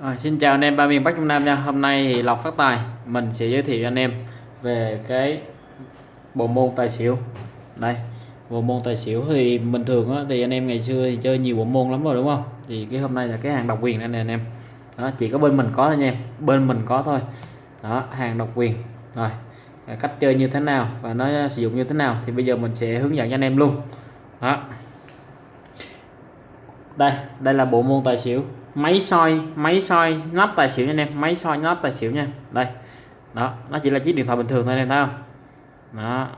À, xin chào anh em ba miền Bắc Trung Nam nha. Hôm nay thì Lộc phát tài mình sẽ giới thiệu cho anh em về cái bộ môn tài xỉu. Đây bộ môn tài xỉu thì bình thường á, thì anh em ngày xưa thì chơi nhiều bộ môn lắm rồi đúng không? Thì cái hôm nay là cái hàng độc quyền đây nè anh em. Đó chỉ có bên mình có thôi nha em. Bên mình có thôi. Đó hàng độc quyền. Rồi cách chơi như thế nào và nó sử dụng như thế nào thì bây giờ mình sẽ hướng dẫn cho anh em luôn. Đó đây đây là bộ môn tài xỉu. Máy soi máy soi nắp tài xỉu nha anh em, máy soi nắp tài xỉu nha. Đây, đó, nó chỉ là chiếc điện thoại bình thường thôi anh em thấy không? Đó.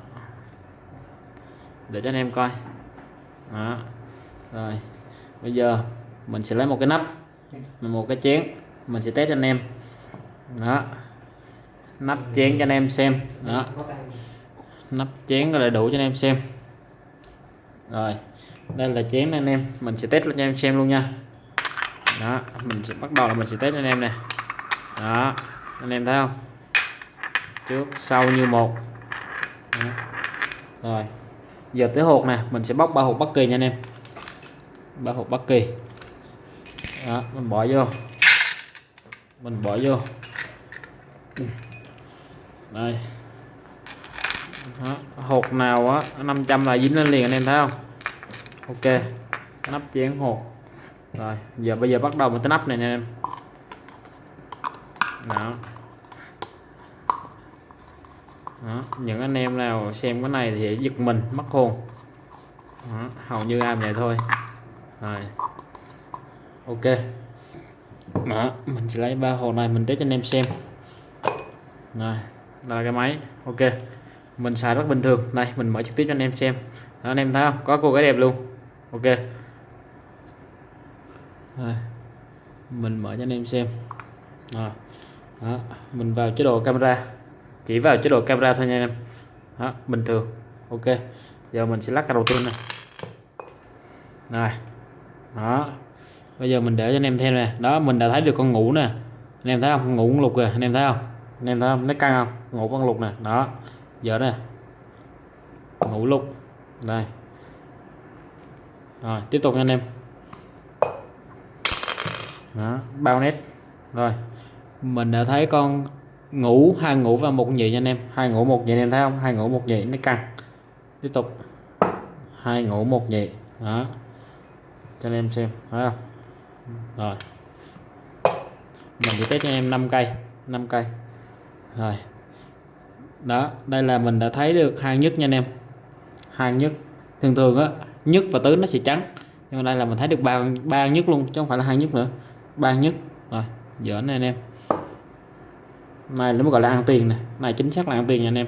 Để cho anh em coi. Đó, rồi. Bây giờ mình sẽ lấy một cái nắp, một cái chén, mình sẽ test cho anh em. Đó. Nắp chén cho anh em xem. Đó. Nắp chén là đủ cho anh em xem. Rồi đây là chén anh em. Mình sẽ test cho anh em xem luôn nha. Đó, mình sẽ bắt đầu là mình sẽ test cho anh em nè. Đó, anh em thấy không? Trước, sau như một. Đó. rồi. Giờ tới hột nè, mình sẽ bóc ba hột bất kỳ nha anh em. Ba hột bất kỳ. Đó, mình bỏ vô. Mình bỏ vô. Đây. Đó. hột nào á 500 là dính lên liền anh em thấy không? Ok nắp chén hột. Rồi giờ bây giờ bắt đầu một cái nắp này nè em. Đó. đó những anh em nào xem cái này thì giật mình mất hồn. Đó. hầu như làm vậy thôi. Rồi. Ok. Đó mình sẽ lấy ba hồ này mình test cho anh em xem. Rồi đây là cái máy. Ok. Mình xài rất bình thường. Đây mình mở trực tiếp cho anh em xem. Đó, anh em thấy không? Có cô gái đẹp luôn ok. Rồi. mình mở cho anh em xem. Rồi. Đó. mình vào chế độ camera. Chỉ vào chế độ camera thôi nha anh em. Đó, bình thường. Ok. Giờ mình sẽ lắc cái đầu tiên này rồi. Đó. Bây giờ mình để cho anh em thêm nè. Đó, mình đã thấy được con ngủ nè. Anh em thấy không? Ngủ con lục kìa. Anh em thấy không? Anh em thấy không? Nó căng không? Ngủ con lục nè. Đó. Giờ nè. Ngủ lục. Đây rồi tiếp tục nha anh em. Đó, bao nét. Rồi mình đã thấy con ngủ hai ngủ và một nhị nha anh em. Hai ngủ một nhị anh em thấy không? Hai ngủ một nhị nó căng. Tiếp tục. Hai ngủ một nhị. Đó. Cho anh em xem thấy không? Rồi. Mình chỉ test cho anh em 5 cây 5 cây. Rồi. Đó đây là mình đã thấy được hàng nhất nha anh em. Hàng nhất. Thường thường á nhất và tứ nó sẽ trắng. Nhưng mà đây là mình thấy được ba ba nhất luôn, chứ không phải là hai nhất nữa. Ba nhất. Rồi dở này anh em. Này nó mới gọi là ăn tiền này này, chính xác là ăn tiền nha anh em.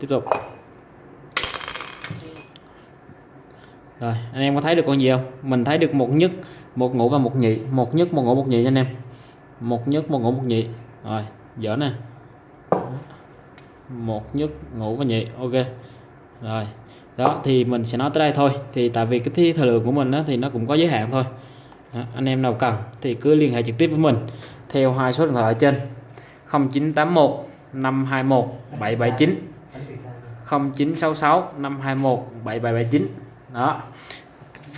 Tiếp tục. Rồi, anh em có thấy được con gì không? Mình thấy được một nhất, một ngũ và một nhị. Một nhất, một ngũ, một nhị nha anh em. Một nhất, một ngũ, một nhị. Rồi dở nè. Một nhất, ngũ và nhị. Ok. Rồi đó thì mình sẽ nói tới đây thôi. Thì tại vì cái thi thời lượng của mình đó, thì nó cũng có giới hạn thôi. Đó, anh em nào cần thì cứ liên hệ trực tiếp với mình theo hai số điện thoại ở trên. 0981 521 779 0966 521 7779 đó.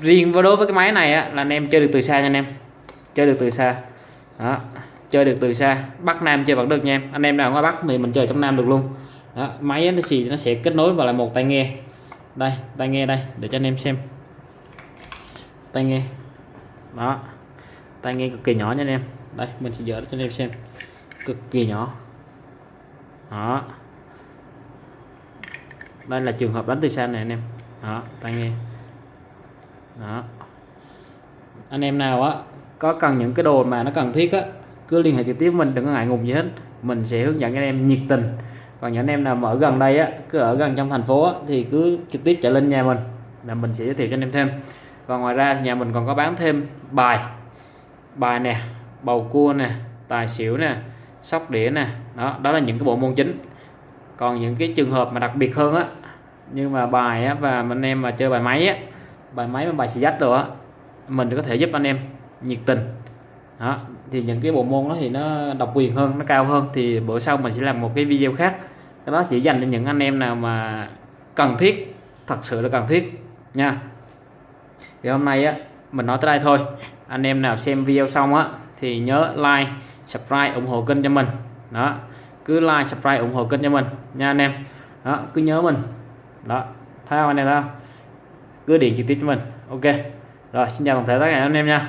Riêng với đối với cái máy này á, là anh em chơi được từ xa nha anh em. Chơi được từ xa. Đó. Chơi được từ xa. Bắc Nam chơi vẫn được nha em. Anh em nào ngoài Bắc thì mình chơi trong Nam được luôn. Đó, máy nó chỉ nó sẽ kết nối vào là một tai nghe đây, tai nghe đây, để cho anh em xem. Tai nghe. Đó. Tai nghe cực kỳ nhỏ nha anh em. Đây, mình sẽ dỡ cho anh em xem. Cực kỳ nhỏ. Đó. Đây là trường hợp đánh từ xa này anh em. Đó, tai nghe. Đó. Anh em nào á, có cần những cái đồ mà nó cần thiết á, cứ liên hệ trực tiếp mình, đừng có ngại ngùng gì hết. Mình sẽ hướng dẫn anh em nhiệt tình còn những anh em nào mà ở gần đây á cứ ở gần trong thành phố á, thì cứ trực tiếp chạy lên nhà mình là mình sẽ giới thiệu cho anh em thêm. Và ngoài ra nhà mình còn có bán thêm bài bài nè bầu cua nè tài xỉu nè sóc đĩa nè đó đó là những cái bộ môn chính. Còn những cái trường hợp mà đặc biệt hơn á nhưng mà bài á, và anh em mà chơi bài máy á bài máy và bài xì dách rồi á mình có thể giúp anh em nhiệt tình đó, thì những cái bộ môn đó thì nó độc quyền hơn, nó cao hơn, thì bữa sau mình sẽ làm một cái video khác. Cái đó chỉ dành cho những anh em nào mà cần thiết, thật sự là cần thiết, nha. Thì hôm nay á, mình nói tới đây thôi. Anh em nào xem video xong á, thì nhớ like, subscribe, ủng hộ kênh cho mình. Đó, cứ like, subscribe, ủng hộ kênh cho mình, nha anh em. Đó, cứ nhớ mình. Đó, thấy không anh em đó cứ điện trực tiếp cho mình, ok. Rồi, xin chào toàn thể tất cả anh em nha.